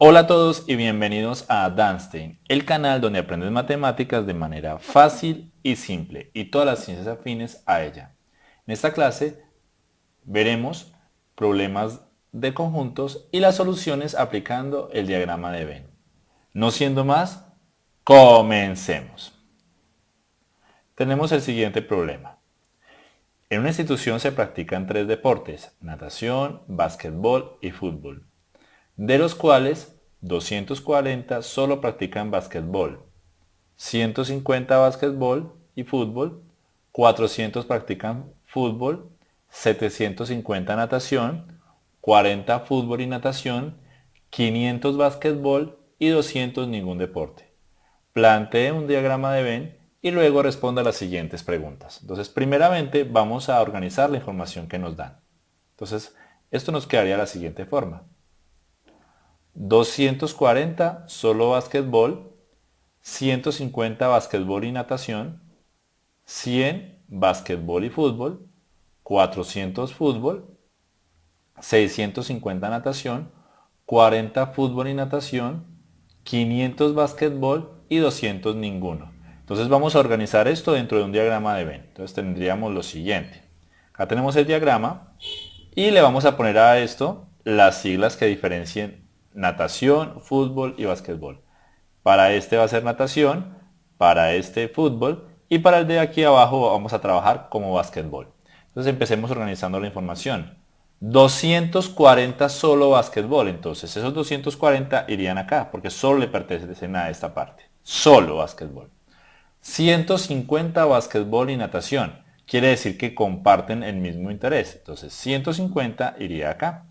Hola a todos y bienvenidos a Danstein, el canal donde aprendes matemáticas de manera fácil y simple y todas las ciencias afines a ella. En esta clase veremos problemas de conjuntos y las soluciones aplicando el diagrama de Venn. No siendo más, comencemos. Tenemos el siguiente problema. En una institución se practican tres deportes, natación, básquetbol y fútbol de los cuales 240 solo practican básquetbol, 150 básquetbol y fútbol, 400 practican fútbol, 750 natación, 40 fútbol y natación, 500 básquetbol y 200 ningún deporte. Plantee un diagrama de Venn y luego responda a las siguientes preguntas. Entonces, primeramente vamos a organizar la información que nos dan. Entonces, esto nos quedaría de la siguiente forma. 240 solo básquetbol, 150 básquetbol y natación, 100 básquetbol y fútbol, 400 fútbol, 650 natación, 40 fútbol y natación, 500 básquetbol y 200 ninguno. Entonces vamos a organizar esto dentro de un diagrama de Venn. Entonces tendríamos lo siguiente. Acá tenemos el diagrama y le vamos a poner a esto las siglas que diferencien natación, fútbol y básquetbol. Para este va a ser natación, para este fútbol y para el de aquí abajo vamos a trabajar como básquetbol. Entonces empecemos organizando la información. 240 solo básquetbol, entonces esos 240 irían acá porque solo le pertenecen a esta parte. Solo básquetbol. 150 básquetbol y natación. Quiere decir que comparten el mismo interés. Entonces 150 iría acá,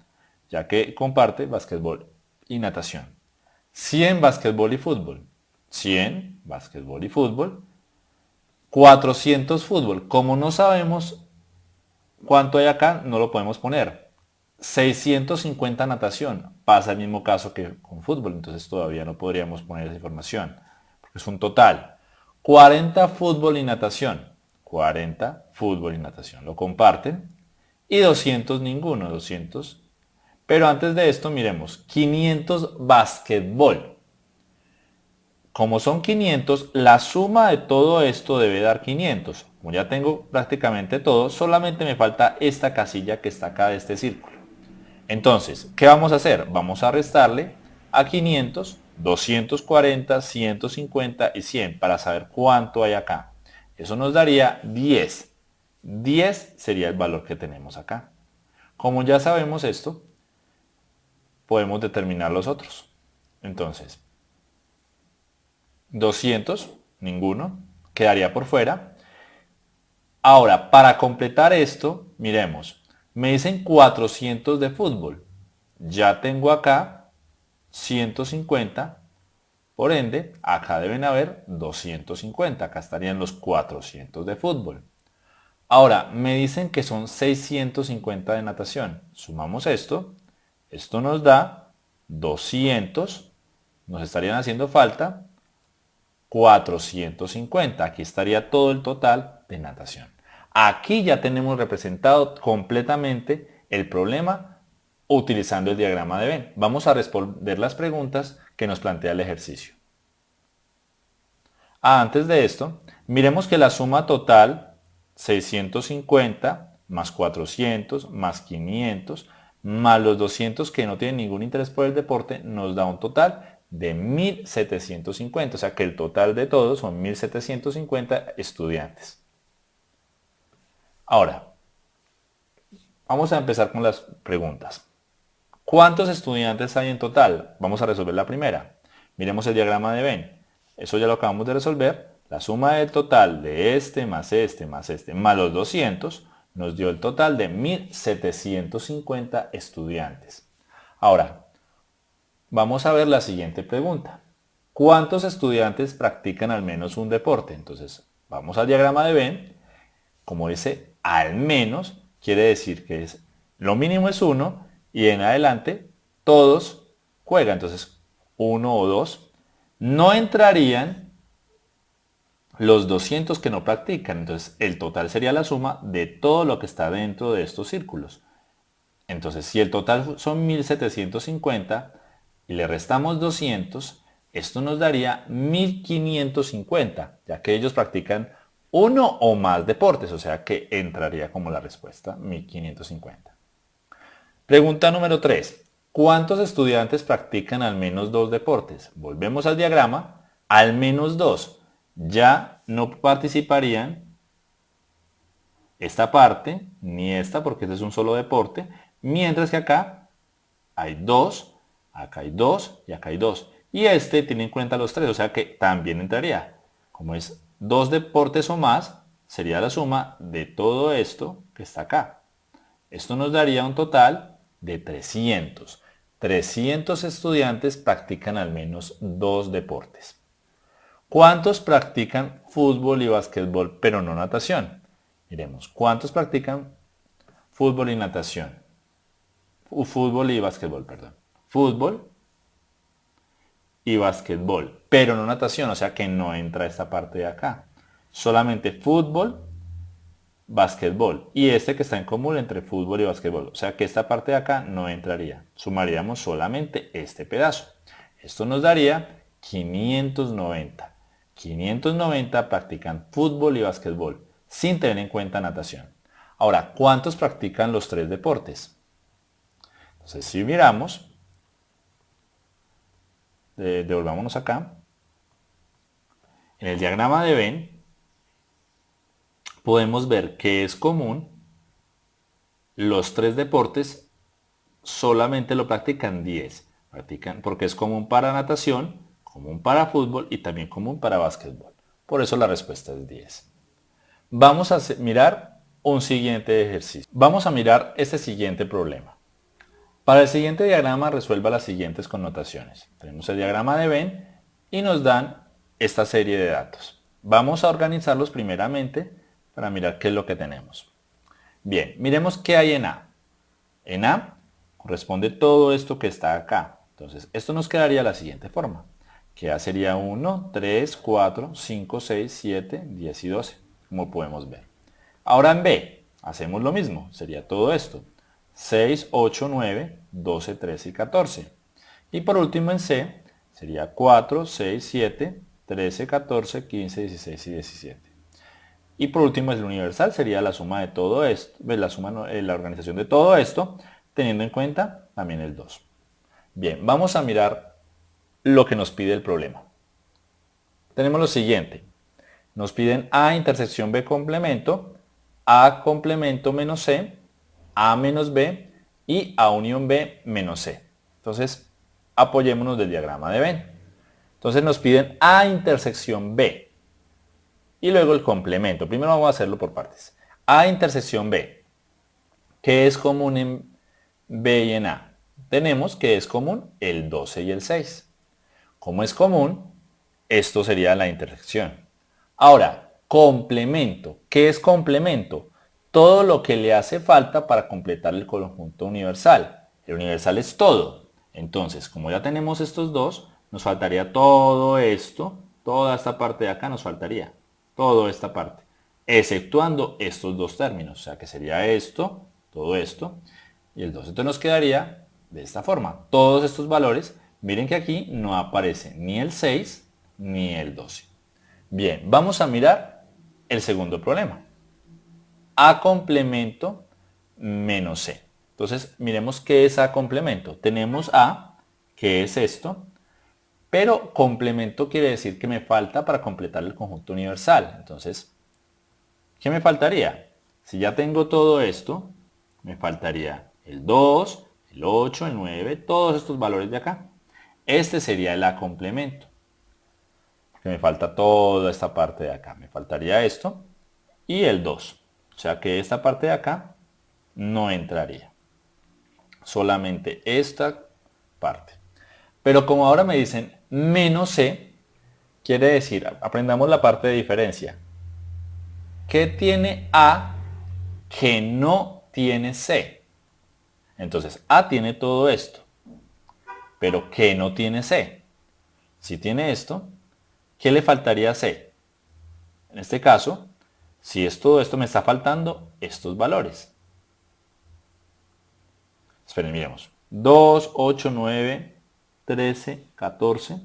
ya que comparte básquetbol y natación. 100 básquetbol y fútbol. 100 básquetbol y fútbol. 400 fútbol. Como no sabemos cuánto hay acá, no lo podemos poner. 650 natación. Pasa el mismo caso que con fútbol, entonces todavía no podríamos poner esa información. Porque es un total. 40 fútbol y natación. 40 fútbol y natación. Lo comparten. Y 200 ninguno. 200 pero antes de esto, miremos, 500 básquetbol. Como son 500, la suma de todo esto debe dar 500. Como ya tengo prácticamente todo, solamente me falta esta casilla que está acá de este círculo. Entonces, ¿qué vamos a hacer? Vamos a restarle a 500, 240, 150 y 100 para saber cuánto hay acá. Eso nos daría 10. 10 sería el valor que tenemos acá. Como ya sabemos esto, podemos determinar los otros. Entonces, 200, ninguno, quedaría por fuera. Ahora, para completar esto, miremos, me dicen 400 de fútbol. Ya tengo acá 150, por ende, acá deben haber 250, acá estarían los 400 de fútbol. Ahora, me dicen que son 650 de natación. Sumamos esto esto nos da 200, nos estarían haciendo falta 450. Aquí estaría todo el total de natación. Aquí ya tenemos representado completamente el problema utilizando el diagrama de Venn. Vamos a responder las preguntas que nos plantea el ejercicio. Ah, antes de esto, miremos que la suma total 650 más 400 más 500 más los 200 que no tienen ningún interés por el deporte, nos da un total de 1.750. O sea que el total de todos son 1.750 estudiantes. Ahora, vamos a empezar con las preguntas. ¿Cuántos estudiantes hay en total? Vamos a resolver la primera. Miremos el diagrama de Venn. Eso ya lo acabamos de resolver. La suma del total de este más este más este más los 200 nos dio el total de 1.750 estudiantes. Ahora, vamos a ver la siguiente pregunta. ¿Cuántos estudiantes practican al menos un deporte? Entonces, vamos al diagrama de Venn. Como dice al menos, quiere decir que es lo mínimo es 1 y en adelante todos juegan. Entonces, 1 o 2 no entrarían los 200 que no practican. Entonces el total sería la suma de todo lo que está dentro de estos círculos. Entonces si el total son 1750, y le restamos 200, esto nos daría 1550, ya que ellos practican uno o más deportes, o sea que entraría como la respuesta 1550. Pregunta número 3. ¿Cuántos estudiantes practican al menos dos deportes? Volvemos al diagrama. Al menos dos. Ya no participarían esta parte, ni esta, porque este es un solo deporte, mientras que acá hay dos, acá hay dos y acá hay dos. Y este tiene en cuenta los tres, o sea que también entraría. Como es dos deportes o más, sería la suma de todo esto que está acá. Esto nos daría un total de 300. 300 estudiantes practican al menos dos deportes. ¿Cuántos practican fútbol y básquetbol pero no natación? Miremos, ¿cuántos practican fútbol y natación? Fútbol y básquetbol, perdón. Fútbol y básquetbol, pero no natación, o sea que no entra esta parte de acá. Solamente fútbol, básquetbol. Y este que está en común entre fútbol y básquetbol. O sea que esta parte de acá no entraría. Sumaríamos solamente este pedazo. Esto nos daría 590. 590 practican fútbol y básquetbol, sin tener en cuenta natación. Ahora, ¿cuántos practican los tres deportes? Entonces, si miramos, devolvámonos acá. En el diagrama de Venn podemos ver que es común los tres deportes solamente lo practican 10. Practican porque es común para natación, común para fútbol y también común para básquetbol. Por eso la respuesta es 10. Vamos a mirar un siguiente ejercicio. Vamos a mirar este siguiente problema. Para el siguiente diagrama resuelva las siguientes connotaciones. Tenemos el diagrama de Venn y nos dan esta serie de datos. Vamos a organizarlos primeramente para mirar qué es lo que tenemos. Bien, miremos qué hay en A. En A corresponde todo esto que está acá. Entonces, esto nos quedaría de la siguiente forma. Que A sería 1, 3, 4, 5, 6, 7, 10 y 12, como podemos ver. Ahora en B, hacemos lo mismo. Sería todo esto. 6, 8, 9, 12, 13 y 14. Y por último en C sería 4, 6, 7, 13, 14, 15, 16 y 17. Y por último el universal sería la suma de todo esto, la suma, eh, la organización de todo esto, teniendo en cuenta también el 2. Bien, vamos a mirar lo que nos pide el problema. Tenemos lo siguiente. Nos piden A intersección B complemento, A complemento menos C, a menos B y A unión B menos C. Entonces, apoyémonos del diagrama de Venn. Entonces nos piden A intersección B. Y luego el complemento. Primero vamos a hacerlo por partes. A intersección B. ¿Qué es común en B y en A? Tenemos que es común el 12 y el 6. Como es común, esto sería la intersección. Ahora, complemento. ¿Qué es complemento? todo lo que le hace falta para completar el conjunto universal. El universal es todo. Entonces, como ya tenemos estos dos, nos faltaría todo esto, toda esta parte de acá nos faltaría, toda esta parte, exceptuando estos dos términos, o sea que sería esto, todo esto, y el 2. Entonces nos quedaría de esta forma. Todos estos valores, miren que aquí no aparece ni el 6 ni el 12. Bien, vamos a mirar el segundo problema. A complemento menos C. Entonces, miremos qué es A complemento. Tenemos A, que es esto, pero complemento quiere decir que me falta para completar el conjunto universal. Entonces, ¿qué me faltaría? Si ya tengo todo esto, me faltaría el 2, el 8, el 9, todos estos valores de acá. Este sería el A complemento. Que me falta toda esta parte de acá. Me faltaría esto y el 2. O sea que esta parte de acá no entraría. Solamente esta parte. Pero como ahora me dicen menos C, quiere decir, aprendamos la parte de diferencia. ¿Qué tiene A que no tiene C? Entonces, A tiene todo esto. Pero ¿qué no tiene C? Si tiene esto, ¿qué le faltaría a C? En este caso, si es todo esto, me está faltando estos valores. Esperen, miremos. 2, 8, 9, 13, 14.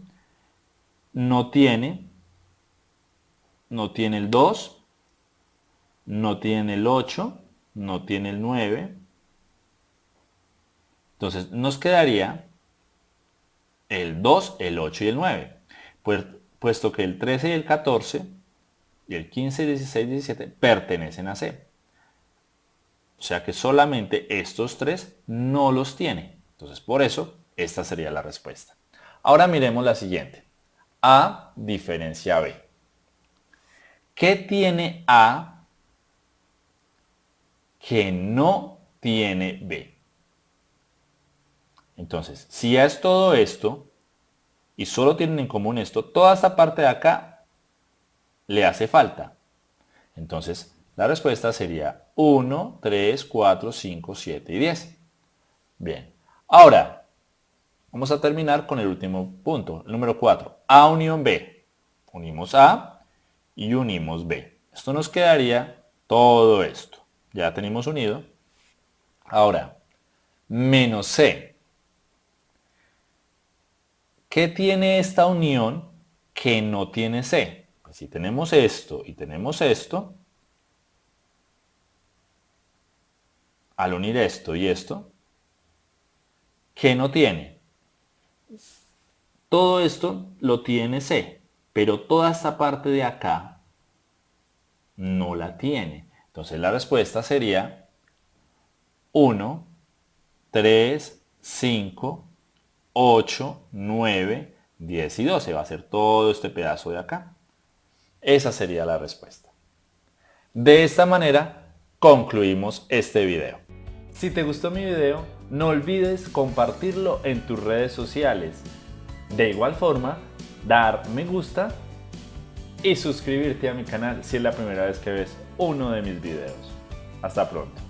No tiene, no tiene el 2, no tiene el 8, no tiene el 9. Entonces nos quedaría el 2, el 8 y el 9. Pues, puesto que el 13 y el 14 y el 15, 16, 17 pertenecen a C. O sea que solamente estos tres no los tiene. Entonces por eso esta sería la respuesta. Ahora miremos la siguiente. A diferencia B. ¿Qué tiene A que no tiene B? Entonces, si es todo esto y solo tienen en común esto, toda esta parte de acá le hace falta. Entonces, la respuesta sería 1, 3, 4, 5, 7 y 10. Bien. Ahora, vamos a terminar con el último punto, el número 4. A unión B. Unimos A y unimos B. Esto nos quedaría todo esto. Ya tenemos unido. Ahora, menos C. ¿Qué tiene esta unión que no tiene C? Pues si tenemos esto y tenemos esto, al unir esto y esto, ¿qué no tiene? Todo esto lo tiene C, pero toda esta parte de acá no la tiene. Entonces la respuesta sería 1, 3, 5, 8, 9, 10 y 12. Va a ser todo este pedazo de acá. Esa sería la respuesta. De esta manera concluimos este video. Si te gustó mi video, no olvides compartirlo en tus redes sociales. De igual forma, dar me gusta y suscribirte a mi canal si es la primera vez que ves uno de mis videos. Hasta pronto.